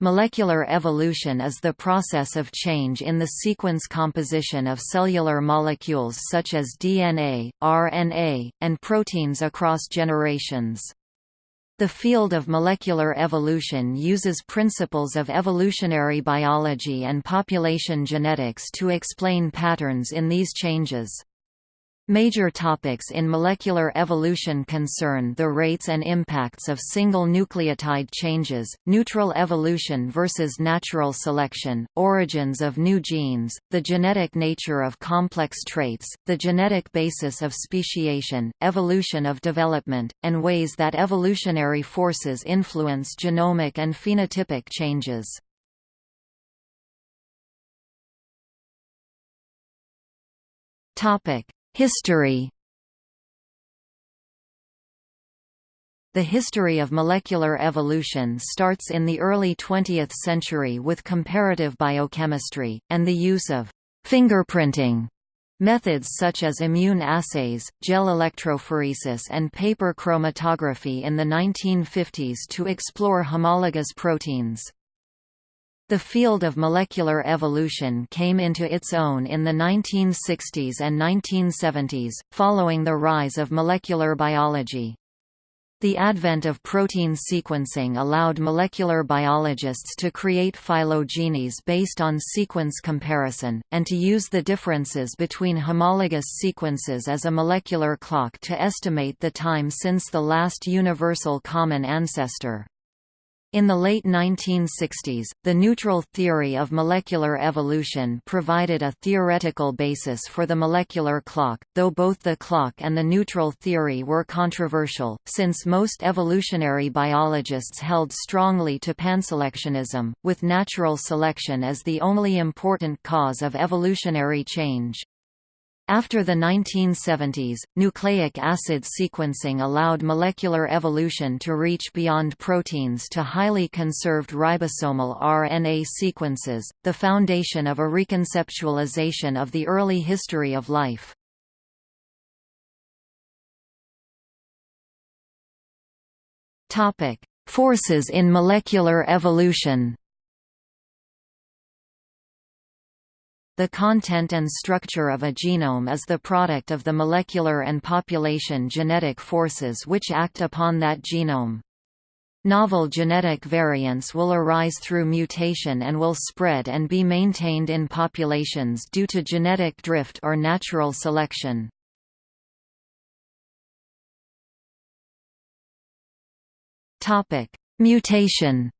Molecular evolution is the process of change in the sequence composition of cellular molecules such as DNA, RNA, and proteins across generations. The field of molecular evolution uses principles of evolutionary biology and population genetics to explain patterns in these changes. Major topics in molecular evolution concern the rates and impacts of single nucleotide changes, neutral evolution versus natural selection, origins of new genes, the genetic nature of complex traits, the genetic basis of speciation, evolution of development, and ways that evolutionary forces influence genomic and phenotypic changes. Topic History The history of molecular evolution starts in the early 20th century with comparative biochemistry, and the use of fingerprinting methods such as immune assays, gel electrophoresis and paper chromatography in the 1950s to explore homologous proteins. The field of molecular evolution came into its own in the 1960s and 1970s, following the rise of molecular biology. The advent of protein sequencing allowed molecular biologists to create phylogenies based on sequence comparison, and to use the differences between homologous sequences as a molecular clock to estimate the time since the last universal common ancestor. In the late 1960s, the neutral theory of molecular evolution provided a theoretical basis for the molecular clock, though both the clock and the neutral theory were controversial, since most evolutionary biologists held strongly to panselectionism, with natural selection as the only important cause of evolutionary change. After the 1970s, nucleic acid sequencing allowed molecular evolution to reach beyond proteins to highly conserved ribosomal RNA sequences, the foundation of a reconceptualization of the early history of life. Forces in molecular evolution The content and structure of a genome is the product of the molecular and population genetic forces which act upon that genome. Novel genetic variants will arise through mutation and will spread and be maintained in populations due to genetic drift or natural selection. Mutation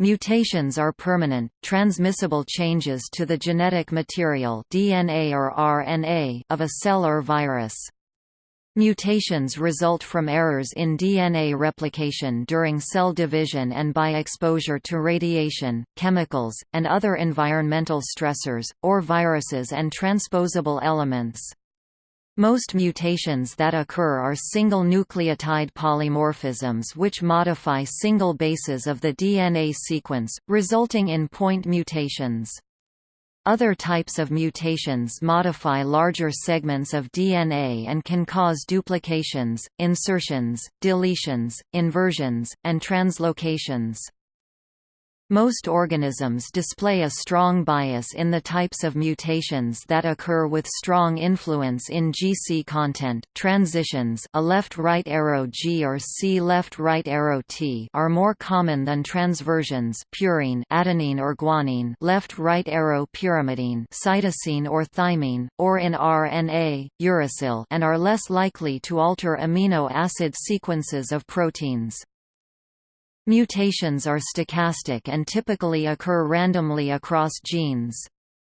Mutations are permanent, transmissible changes to the genetic material DNA or RNA of a cell or virus. Mutations result from errors in DNA replication during cell division and by exposure to radiation, chemicals, and other environmental stressors, or viruses and transposable elements. Most mutations that occur are single nucleotide polymorphisms which modify single bases of the DNA sequence, resulting in point mutations. Other types of mutations modify larger segments of DNA and can cause duplications, insertions, deletions, inversions, and translocations. Most organisms display a strong bias in the types of mutations that occur with strong influence in GC content. Transitions a left-right arrow G or C left-right arrow T are more common than transversions purine adenine or guanine left-right arrow pyrimidine cytosine or thymine, or in RNA, uracil and are less likely to alter amino acid sequences of proteins. Mutations are stochastic and typically occur randomly across genes.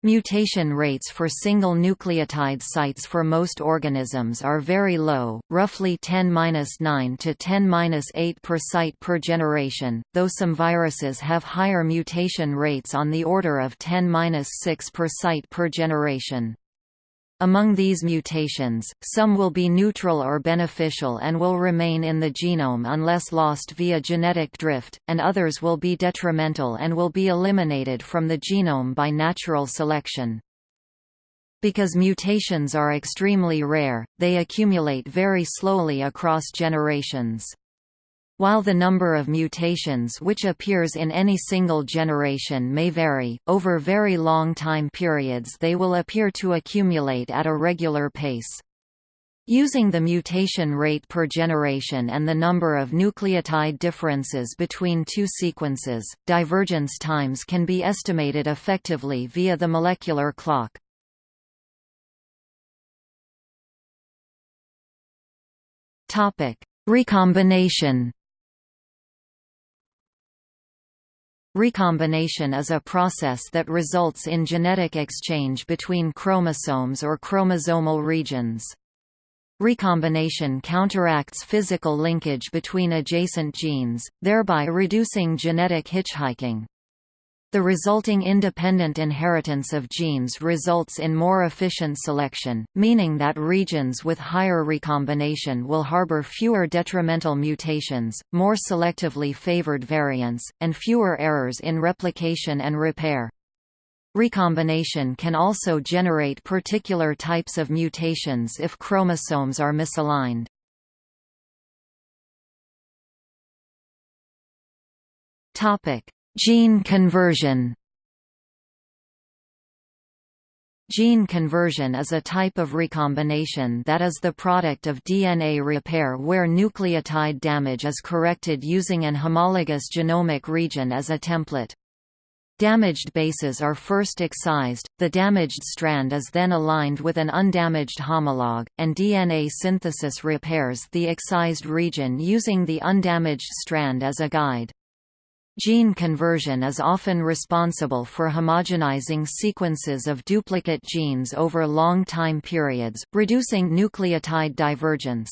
Mutation rates for single nucleotide sites for most organisms are very low, roughly 10-9 to 10-8 per site per generation, though some viruses have higher mutation rates on the order of 10-6 per site per generation. Among these mutations, some will be neutral or beneficial and will remain in the genome unless lost via genetic drift, and others will be detrimental and will be eliminated from the genome by natural selection. Because mutations are extremely rare, they accumulate very slowly across generations. While the number of mutations which appears in any single generation may vary, over very long time periods they will appear to accumulate at a regular pace. Using the mutation rate per generation and the number of nucleotide differences between two sequences, divergence times can be estimated effectively via the molecular clock. Recombination Recombination is a process that results in genetic exchange between chromosomes or chromosomal regions. Recombination counteracts physical linkage between adjacent genes, thereby reducing genetic hitchhiking. The resulting independent inheritance of genes results in more efficient selection, meaning that regions with higher recombination will harbor fewer detrimental mutations, more selectively favored variants, and fewer errors in replication and repair. Recombination can also generate particular types of mutations if chromosomes are misaligned. Topic: Gene conversion Gene conversion is a type of recombination that is the product of DNA repair where nucleotide damage is corrected using an homologous genomic region as a template. Damaged bases are first excised, the damaged strand is then aligned with an undamaged homologue, and DNA synthesis repairs the excised region using the undamaged strand as a guide. Gene conversion is often responsible for homogenizing sequences of duplicate genes over long time periods, reducing nucleotide divergence.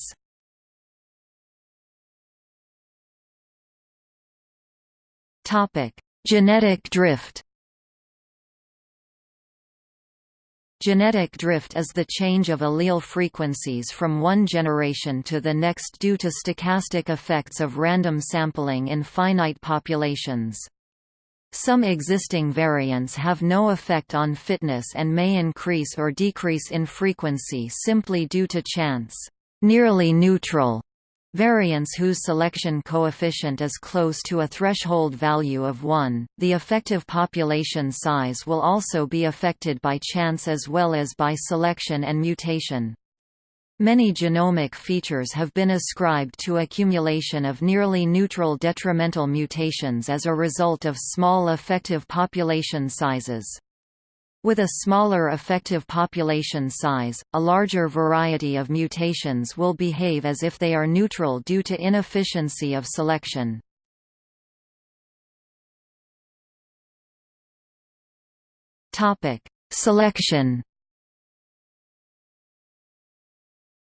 Genetic drift Genetic drift is the change of allele frequencies from one generation to the next due to stochastic effects of random sampling in finite populations. Some existing variants have no effect on fitness and may increase or decrease in frequency simply due to chance. Nearly neutral Variants whose selection coefficient is close to a threshold value of 1, the effective population size will also be affected by chance as well as by selection and mutation. Many genomic features have been ascribed to accumulation of nearly neutral detrimental mutations as a result of small effective population sizes. With a smaller effective population size, a larger variety of mutations will behave as if they are neutral due to inefficiency of selection. Selection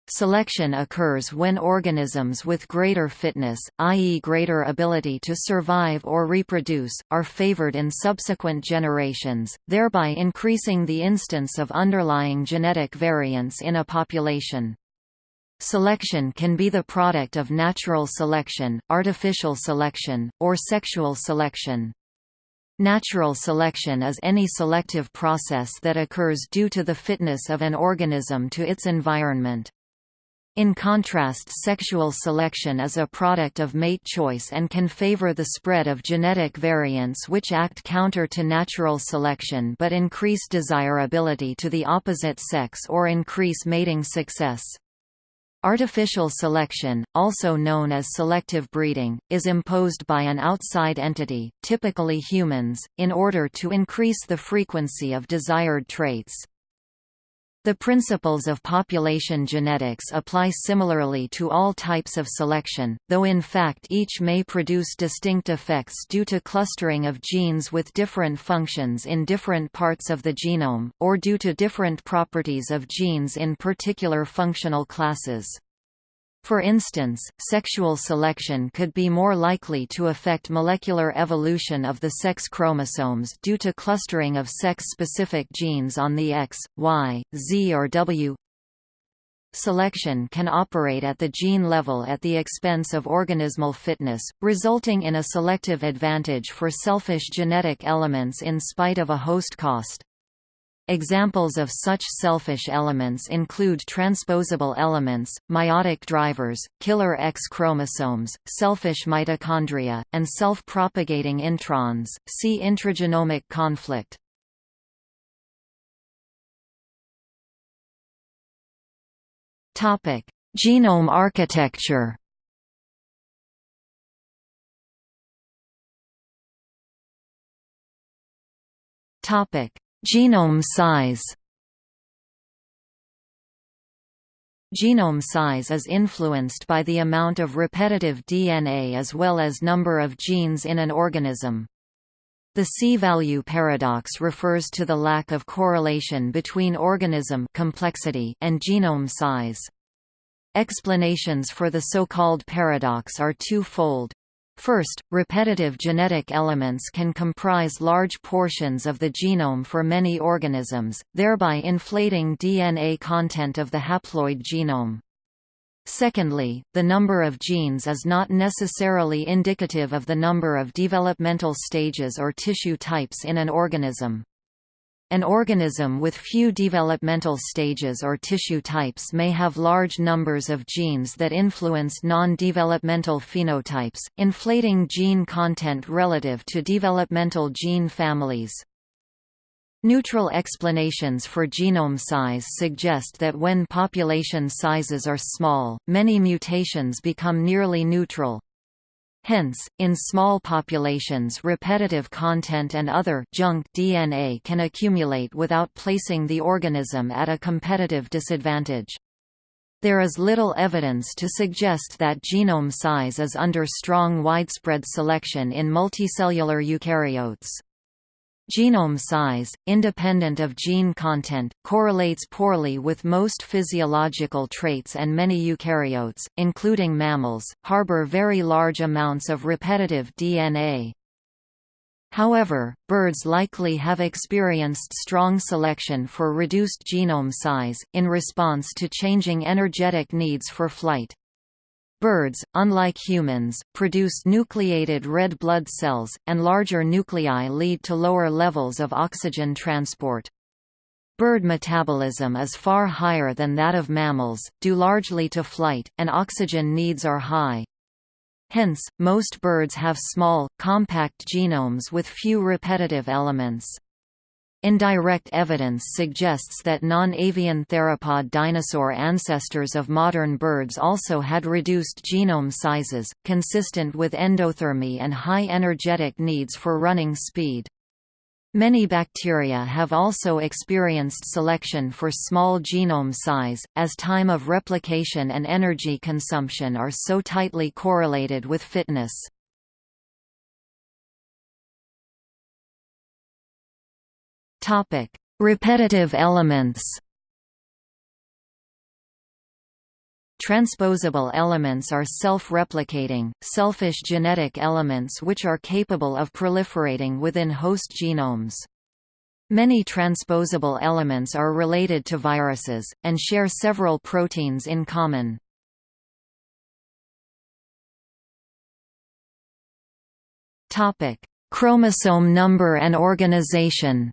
Selection occurs when organisms with greater fitness, i.e. greater ability to survive or reproduce, are favored in subsequent generations, thereby increasing the instance of underlying genetic variants in a population. Selection can be the product of natural selection, artificial selection, or sexual selection. Natural selection is any selective process that occurs due to the fitness of an organism to its environment. In contrast sexual selection is a product of mate choice and can favor the spread of genetic variants which act counter to natural selection but increase desirability to the opposite sex or increase mating success. Artificial selection, also known as selective breeding, is imposed by an outside entity, typically humans, in order to increase the frequency of desired traits. The principles of population genetics apply similarly to all types of selection, though in fact each may produce distinct effects due to clustering of genes with different functions in different parts of the genome, or due to different properties of genes in particular functional classes. For instance, sexual selection could be more likely to affect molecular evolution of the sex chromosomes due to clustering of sex-specific genes on the X, Y, Z or W. Selection can operate at the gene level at the expense of organismal fitness, resulting in a selective advantage for selfish genetic elements in spite of a host cost. Examples of such selfish elements include transposable elements, meiotic drivers, killer X chromosomes, selfish mitochondria, and self-propagating introns. See intragenomic conflict. Topic: Genome architecture. Topic: Genome size Genome size is influenced by the amount of repetitive DNA as well as number of genes in an organism. The C-value paradox refers to the lack of correlation between organism complexity and genome size. Explanations for the so-called paradox are two-fold. First, repetitive genetic elements can comprise large portions of the genome for many organisms, thereby inflating DNA content of the haploid genome. Secondly, the number of genes is not necessarily indicative of the number of developmental stages or tissue types in an organism. An organism with few developmental stages or tissue types may have large numbers of genes that influence non-developmental phenotypes, inflating gene content relative to developmental gene families. Neutral explanations for genome size suggest that when population sizes are small, many mutations become nearly neutral, Hence, in small populations repetitive content and other junk DNA can accumulate without placing the organism at a competitive disadvantage. There is little evidence to suggest that genome size is under strong widespread selection in multicellular eukaryotes. Genome size, independent of gene content, correlates poorly with most physiological traits and many eukaryotes, including mammals, harbor very large amounts of repetitive DNA. However, birds likely have experienced strong selection for reduced genome size, in response to changing energetic needs for flight. Birds, unlike humans, produce nucleated red blood cells, and larger nuclei lead to lower levels of oxygen transport. Bird metabolism is far higher than that of mammals, due largely to flight, and oxygen needs are high. Hence, most birds have small, compact genomes with few repetitive elements. Indirect evidence suggests that non-avian theropod dinosaur ancestors of modern birds also had reduced genome sizes, consistent with endothermy and high energetic needs for running speed. Many bacteria have also experienced selection for small genome size, as time of replication and energy consumption are so tightly correlated with fitness. Topic: Repetitive elements. Transposable elements are self-replicating, selfish genetic elements which are capable of proliferating within host genomes. Many transposable elements are related to viruses, and share several proteins in common. Chromosome number and organization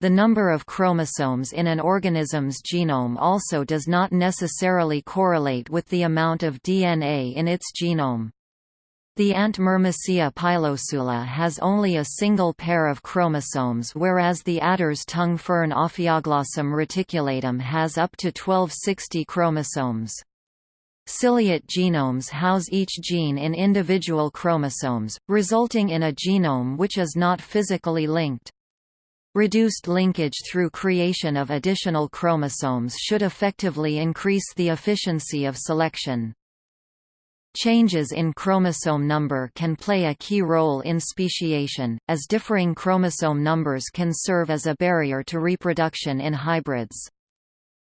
The number of chromosomes in an organism's genome also does not necessarily correlate with the amount of DNA in its genome. The ant Myrmecia pilosula has only a single pair of chromosomes whereas the adder's tongue fern Ophioglossum reticulatum has up to 1260 chromosomes. Ciliate genomes house each gene in individual chromosomes, resulting in a genome which is not physically linked. Reduced linkage through creation of additional chromosomes should effectively increase the efficiency of selection. Changes in chromosome number can play a key role in speciation, as differing chromosome numbers can serve as a barrier to reproduction in hybrids.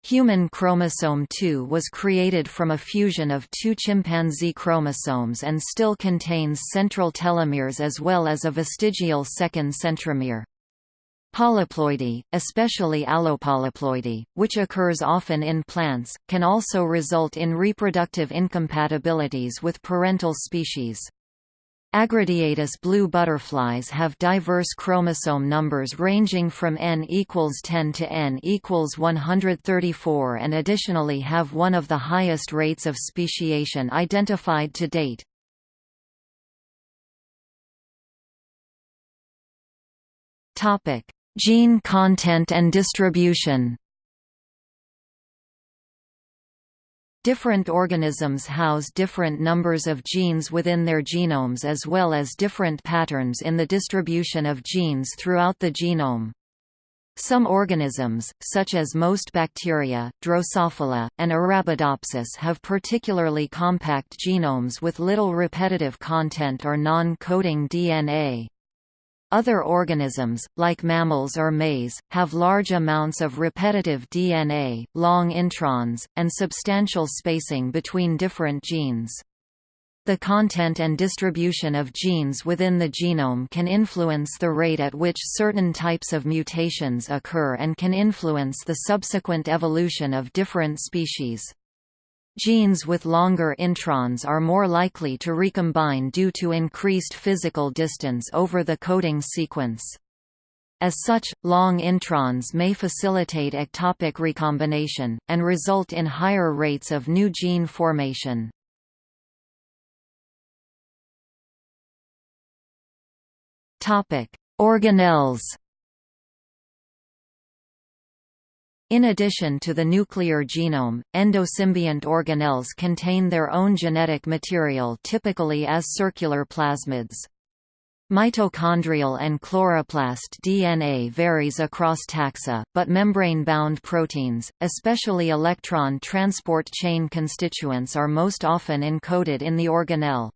Human chromosome 2 was created from a fusion of two chimpanzee chromosomes and still contains central telomeres as well as a vestigial second centromere. Polyploidy, especially allopolyploidy, which occurs often in plants, can also result in reproductive incompatibilities with parental species. Agrodiaetus blue butterflies have diverse chromosome numbers ranging from n equals 10 to n equals 134 and additionally have one of the highest rates of speciation identified to date. Gene content and distribution Different organisms house different numbers of genes within their genomes as well as different patterns in the distribution of genes throughout the genome. Some organisms, such as most bacteria, Drosophila, and Arabidopsis have particularly compact genomes with little repetitive content or non-coding DNA. Other organisms, like mammals or maize, have large amounts of repetitive DNA, long introns, and substantial spacing between different genes. The content and distribution of genes within the genome can influence the rate at which certain types of mutations occur and can influence the subsequent evolution of different species. Genes with longer introns are more likely to recombine due to increased physical distance over the coding sequence. As such, long introns may facilitate ectopic recombination, and result in higher rates of new gene formation. Organelles In addition to the nuclear genome, endosymbiont organelles contain their own genetic material typically as circular plasmids. Mitochondrial and chloroplast DNA varies across taxa, but membrane-bound proteins, especially electron transport chain constituents are most often encoded in the organelle.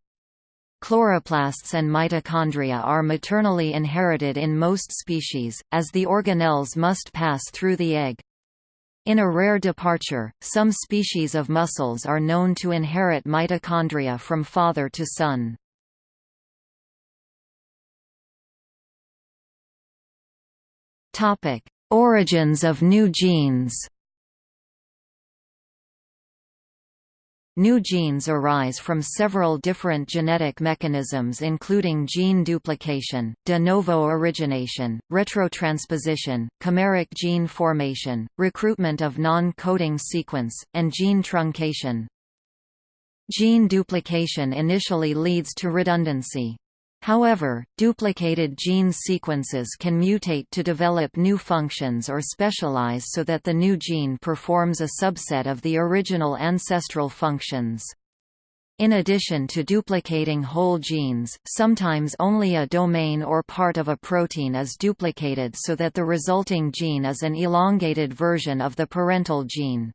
Chloroplasts and mitochondria are maternally inherited in most species, as the organelles must pass through the egg. In a rare departure, some species of mussels are known to inherit mitochondria from father to son. Origins of new genes New genes arise from several different genetic mechanisms including gene duplication, de novo origination, retrotransposition, chimeric gene formation, recruitment of non-coding sequence, and gene truncation. Gene duplication initially leads to redundancy. However, duplicated gene sequences can mutate to develop new functions or specialize so that the new gene performs a subset of the original ancestral functions. In addition to duplicating whole genes, sometimes only a domain or part of a protein is duplicated so that the resulting gene is an elongated version of the parental gene.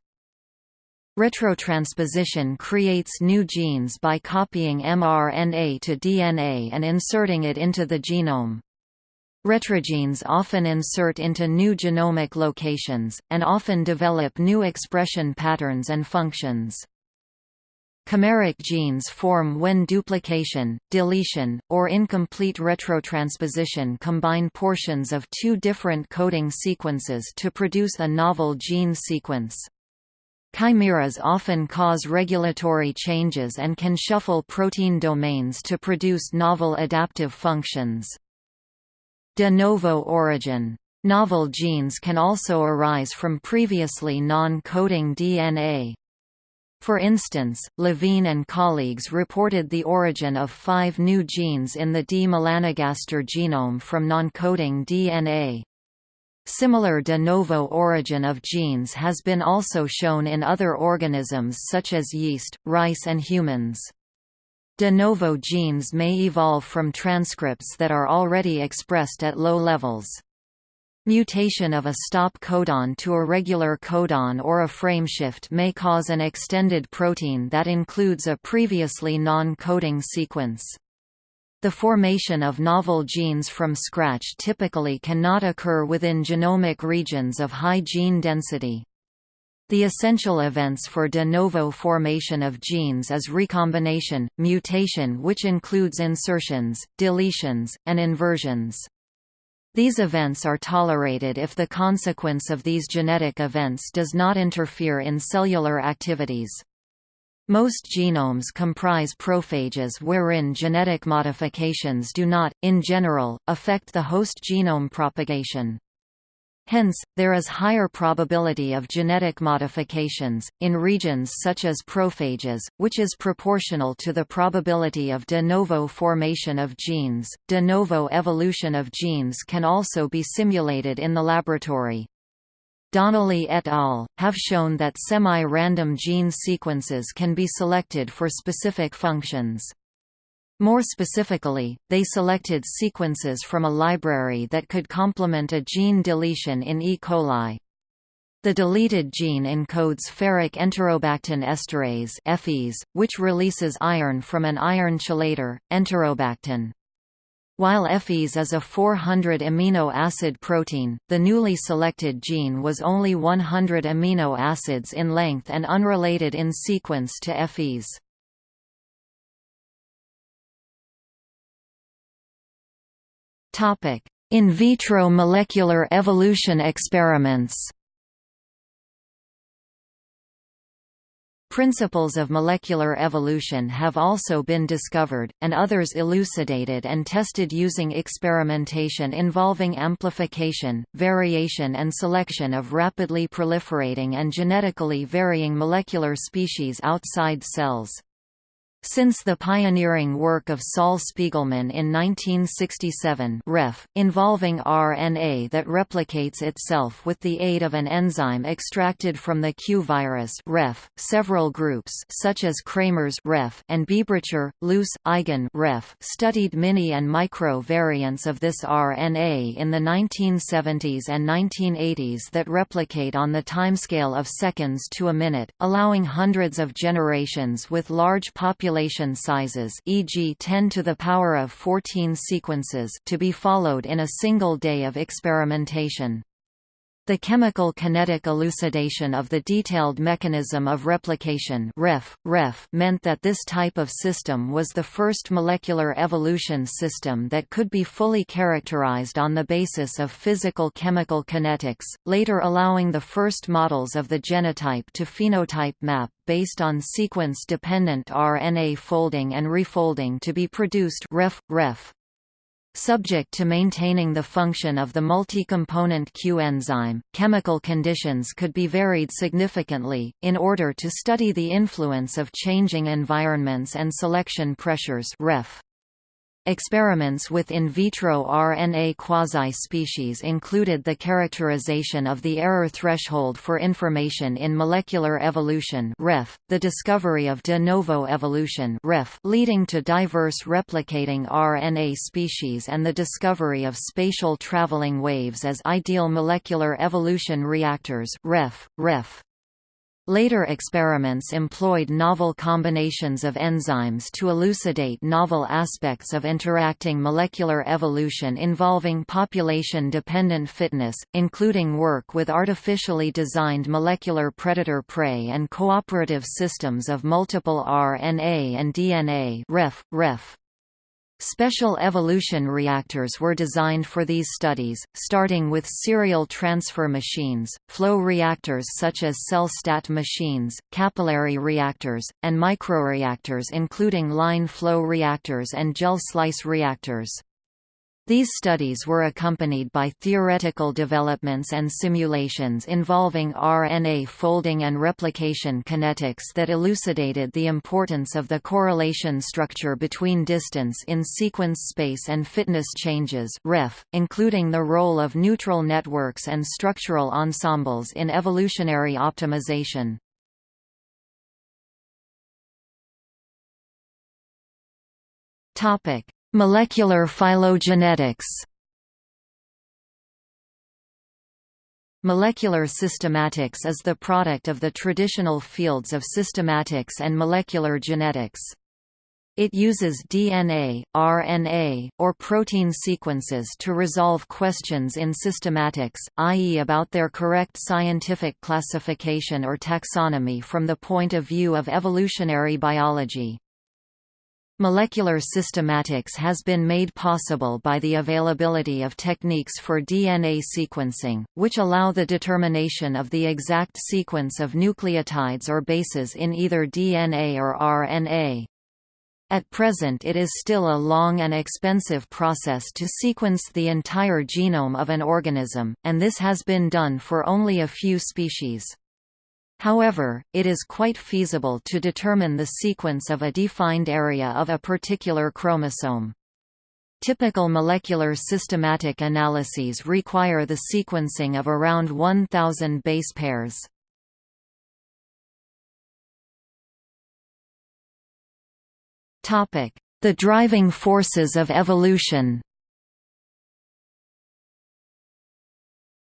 Retrotransposition creates new genes by copying mRNA to DNA and inserting it into the genome. Retrogenes often insert into new genomic locations, and often develop new expression patterns and functions. Chimeric genes form when duplication, deletion, or incomplete retrotransposition combine portions of two different coding sequences to produce a novel gene sequence. Chimeras often cause regulatory changes and can shuffle protein domains to produce novel adaptive functions. De novo origin. Novel genes can also arise from previously non-coding DNA. For instance, Levine and colleagues reported the origin of five new genes in the D. melanogaster genome from non-coding DNA. Similar de novo origin of genes has been also shown in other organisms such as yeast, rice and humans. De novo genes may evolve from transcripts that are already expressed at low levels. Mutation of a stop codon to a regular codon or a frameshift may cause an extended protein that includes a previously non-coding sequence. The formation of novel genes from scratch typically cannot occur within genomic regions of high gene density. The essential events for de novo formation of genes is recombination, mutation which includes insertions, deletions, and inversions. These events are tolerated if the consequence of these genetic events does not interfere in cellular activities. Most genomes comprise prophages wherein genetic modifications do not, in general, affect the host genome propagation. Hence, there is higher probability of genetic modifications, in regions such as prophages, which is proportional to the probability of de novo formation of genes. De novo evolution of genes can also be simulated in the laboratory. Donnelly et al. have shown that semi-random gene sequences can be selected for specific functions. More specifically, they selected sequences from a library that could complement a gene deletion in E. coli. The deleted gene encodes ferric enterobactin esterase which releases iron from an iron chelator, enterobactin. While FEs is a 400 amino acid protein, the newly selected gene was only 100 amino acids in length and unrelated in sequence to FEs. In vitro molecular evolution experiments Principles of molecular evolution have also been discovered, and others elucidated and tested using experimentation involving amplification, variation and selection of rapidly proliferating and genetically varying molecular species outside cells. Since the pioneering work of Sol Spiegelman in 1967 ref, involving RNA that replicates itself with the aid of an enzyme extracted from the Q virus ref, several groups such as Kramers ref and Biebricher, Luce, Eigen ref studied mini and micro variants of this RNA in the 1970s and 1980s that replicate on the timescale of seconds to a minute, allowing hundreds of generations with large populations population sizes e.g. 10 to the power of 14 sequences to be followed in a single day of experimentation. The chemical kinetic elucidation of the detailed mechanism of replication ref, ref meant that this type of system was the first molecular evolution system that could be fully characterized on the basis of physical-chemical kinetics, later allowing the first models of the genotype to phenotype map based on sequence-dependent RNA folding and refolding to be produced ref, ref. Subject to maintaining the function of the multi-component Q enzyme, chemical conditions could be varied significantly, in order to study the influence of changing environments and selection pressures ref. Experiments with in vitro RNA quasi-species included the characterization of the error threshold for information in molecular evolution ref, the discovery of de novo evolution ref, leading to diverse replicating RNA species and the discovery of spatial traveling waves as ideal molecular evolution reactors ref, ref. Later experiments employed novel combinations of enzymes to elucidate novel aspects of interacting molecular evolution involving population-dependent fitness, including work with artificially designed molecular predator-prey and cooperative systems of multiple RNA and DNA ref, ref. Special evolution reactors were designed for these studies, starting with serial transfer machines, flow reactors such as CellStat machines, capillary reactors, and microreactors including line flow reactors and gel slice reactors. These studies were accompanied by theoretical developments and simulations involving RNA folding and replication kinetics that elucidated the importance of the correlation structure between distance in sequence space and fitness changes ref, including the role of neutral networks and structural ensembles in evolutionary optimization. Molecular phylogenetics Molecular systematics is the product of the traditional fields of systematics and molecular genetics. It uses DNA, RNA, or protein sequences to resolve questions in systematics, i.e. about their correct scientific classification or taxonomy from the point of view of evolutionary biology. Molecular systematics has been made possible by the availability of techniques for DNA sequencing, which allow the determination of the exact sequence of nucleotides or bases in either DNA or RNA. At present it is still a long and expensive process to sequence the entire genome of an organism, and this has been done for only a few species. However, it is quite feasible to determine the sequence of a defined area of a particular chromosome. Typical molecular systematic analyses require the sequencing of around 1,000 base pairs. The driving forces of evolution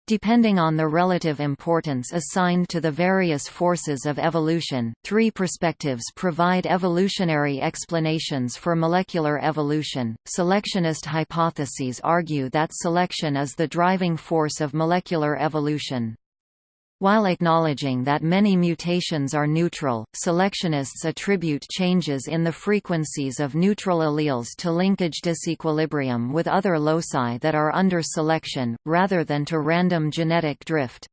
Depending on the relative importance assigned to the various forces of evolution, three perspectives provide evolutionary explanations for molecular evolution. Selectionist hypotheses argue that selection is the driving force of molecular evolution. While acknowledging that many mutations are neutral, selectionists attribute changes in the frequencies of neutral alleles to linkage disequilibrium with other loci that are under selection, rather than to random genetic drift.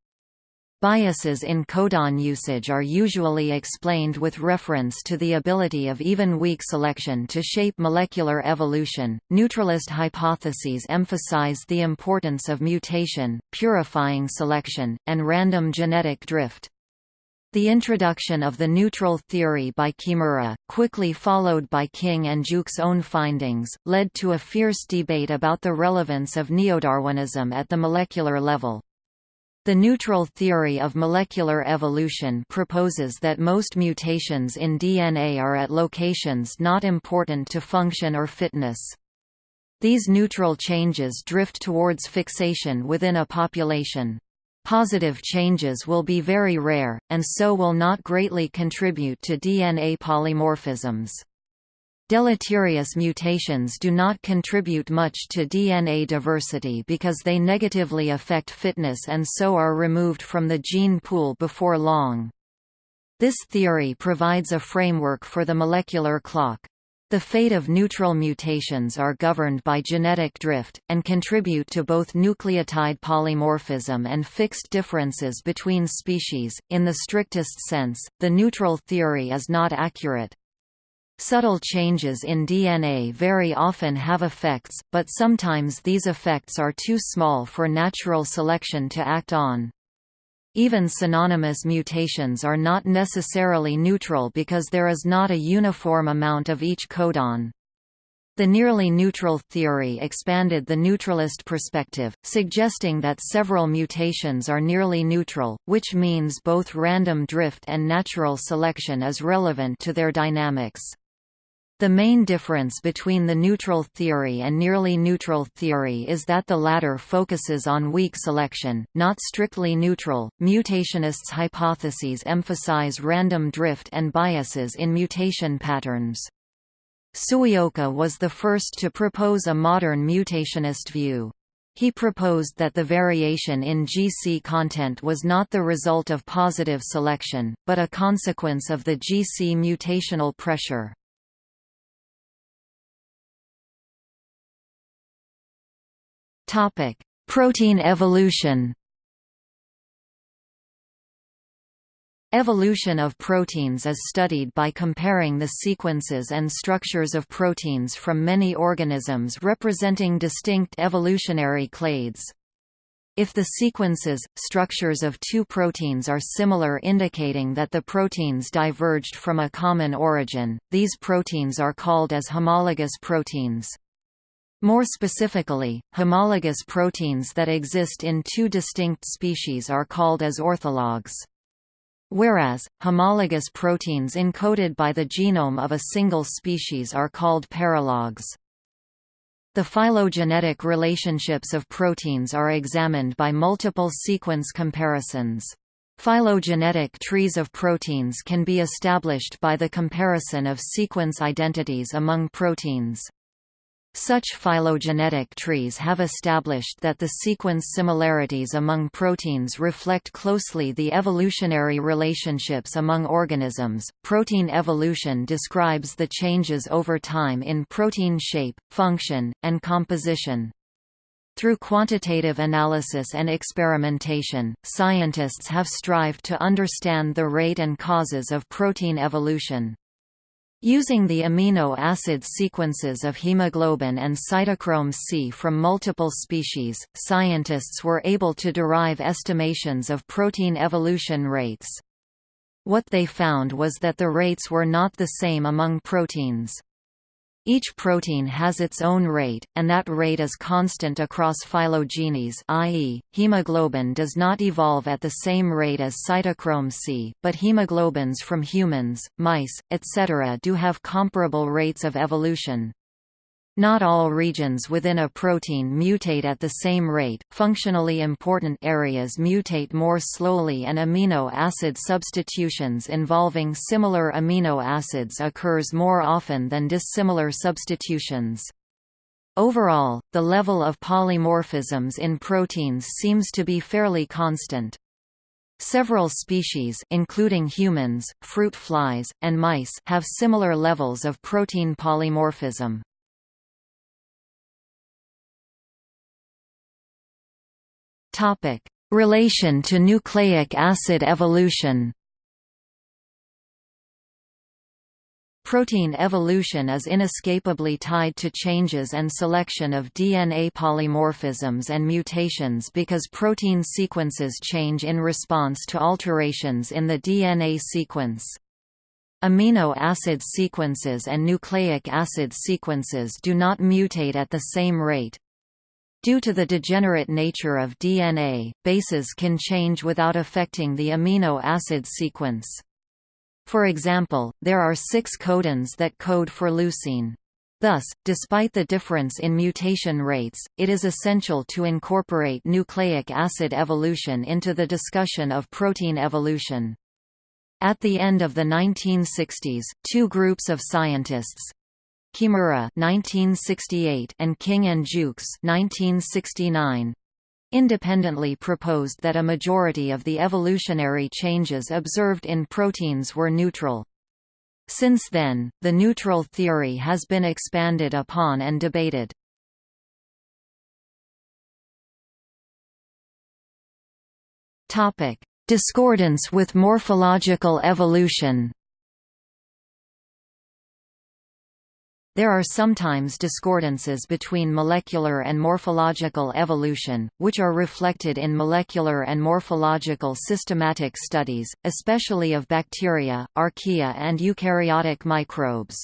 Biases in codon usage are usually explained with reference to the ability of even weak selection to shape molecular evolution. Neutralist hypotheses emphasize the importance of mutation, purifying selection, and random genetic drift. The introduction of the neutral theory by Kimura, quickly followed by King and Jukes' own findings, led to a fierce debate about the relevance of neodarwinism at the molecular level. The neutral theory of molecular evolution proposes that most mutations in DNA are at locations not important to function or fitness. These neutral changes drift towards fixation within a population. Positive changes will be very rare, and so will not greatly contribute to DNA polymorphisms. Deleterious mutations do not contribute much to DNA diversity because they negatively affect fitness and so are removed from the gene pool before long. This theory provides a framework for the molecular clock. The fate of neutral mutations are governed by genetic drift, and contribute to both nucleotide polymorphism and fixed differences between species. In the strictest sense, the neutral theory is not accurate. Subtle changes in DNA very often have effects, but sometimes these effects are too small for natural selection to act on. Even synonymous mutations are not necessarily neutral because there is not a uniform amount of each codon. The nearly neutral theory expanded the neutralist perspective, suggesting that several mutations are nearly neutral, which means both random drift and natural selection is relevant to their dynamics. The main difference between the neutral theory and nearly neutral theory is that the latter focuses on weak selection, not strictly neutral. Mutationists' hypotheses emphasize random drift and biases in mutation patterns. Sueoka was the first to propose a modern mutationist view. He proposed that the variation in GC content was not the result of positive selection, but a consequence of the GC mutational pressure. Topic: Protein evolution. Evolution of proteins is studied by comparing the sequences and structures of proteins from many organisms representing distinct evolutionary clades. If the sequences, structures of two proteins are similar indicating that the proteins diverged from a common origin, these proteins are called as homologous proteins. More specifically, homologous proteins that exist in two distinct species are called as orthologs. Whereas, homologous proteins encoded by the genome of a single species are called paralogs. The phylogenetic relationships of proteins are examined by multiple sequence comparisons. Phylogenetic trees of proteins can be established by the comparison of sequence identities among proteins. Such phylogenetic trees have established that the sequence similarities among proteins reflect closely the evolutionary relationships among organisms. Protein evolution describes the changes over time in protein shape, function, and composition. Through quantitative analysis and experimentation, scientists have strived to understand the rate and causes of protein evolution. Using the amino acid sequences of hemoglobin and cytochrome C from multiple species, scientists were able to derive estimations of protein evolution rates. What they found was that the rates were not the same among proteins. Each protein has its own rate, and that rate is constant across phylogenies i.e., hemoglobin does not evolve at the same rate as cytochrome C, but hemoglobins from humans, mice, etc. do have comparable rates of evolution. Not all regions within a protein mutate at the same rate, functionally important areas mutate more slowly and amino acid substitutions involving similar amino acids occurs more often than dissimilar substitutions. Overall, the level of polymorphisms in proteins seems to be fairly constant. Several species including humans, fruit flies, and mice have similar levels of protein polymorphism. Topic: Relation to nucleic acid evolution. Protein evolution is inescapably tied to changes and selection of DNA polymorphisms and mutations because protein sequences change in response to alterations in the DNA sequence. Amino acid sequences and nucleic acid sequences do not mutate at the same rate. Due to the degenerate nature of DNA, bases can change without affecting the amino acid sequence. For example, there are six codons that code for leucine. Thus, despite the difference in mutation rates, it is essential to incorporate nucleic acid evolution into the discussion of protein evolution. At the end of the 1960s, two groups of scientists, Kimura 1968 and King and Jukes 1969 independently proposed that a majority of the evolutionary changes observed in proteins were neutral. Since then, the neutral theory has been expanded upon and debated. Discordance with morphological evolution There are sometimes discordances between molecular and morphological evolution, which are reflected in molecular and morphological systematic studies, especially of bacteria, archaea and eukaryotic microbes.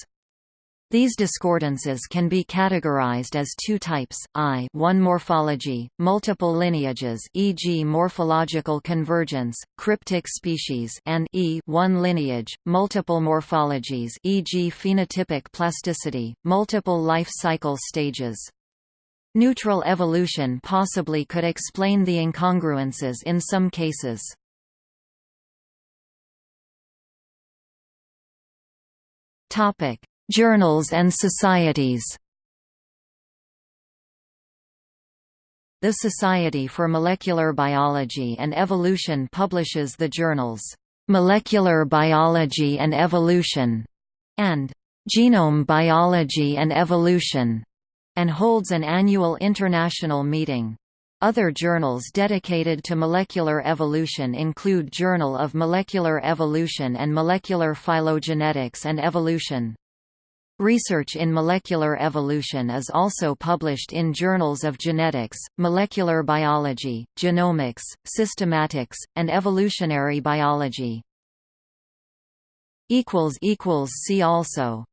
These discordances can be categorized as two types, I 1 morphology, multiple lineages e.g. morphological convergence, cryptic species and E 1 lineage, multiple morphologies e.g. phenotypic plasticity, multiple life cycle stages. Neutral evolution possibly could explain the incongruences in some cases. Topic Journals and societies The Society for Molecular Biology and Evolution publishes the journals, "'Molecular Biology and Evolution' and "'Genome Biology and Evolution' and holds an annual international meeting. Other journals dedicated to molecular evolution include Journal of Molecular Evolution and Molecular Phylogenetics and Evolution. Research in molecular evolution is also published in journals of genetics, molecular biology, genomics, systematics, and evolutionary biology. See also